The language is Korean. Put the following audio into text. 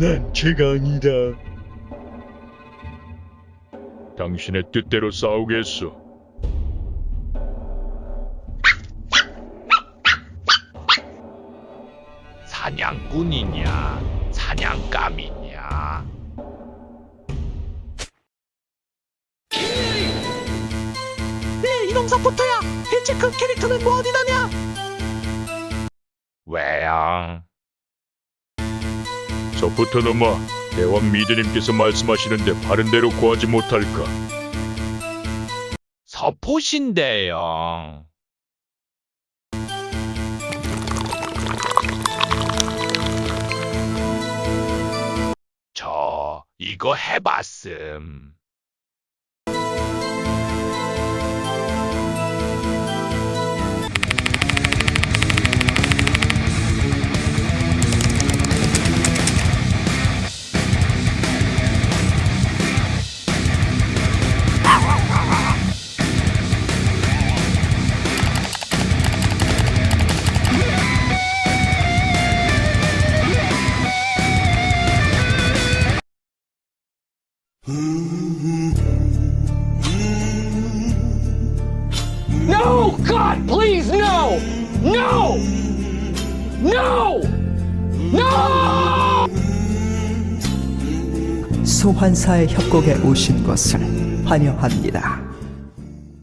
난 죄가 아니다. 당신의 뜻대로 싸우겠소. 사냥꾼이냐, 사냥감이냐. 네 이놈 사포터야 대체 그 캐릭터는 뭐 어디 다냐 왜야? 넘어 대왕 미드님께서 말씀하시는데 바른 대로 구하지 못할까? 서포신데요. 저 이거 해봤음. No God please no No No No 소환사의 협곡에 오신 것을 환영합니다.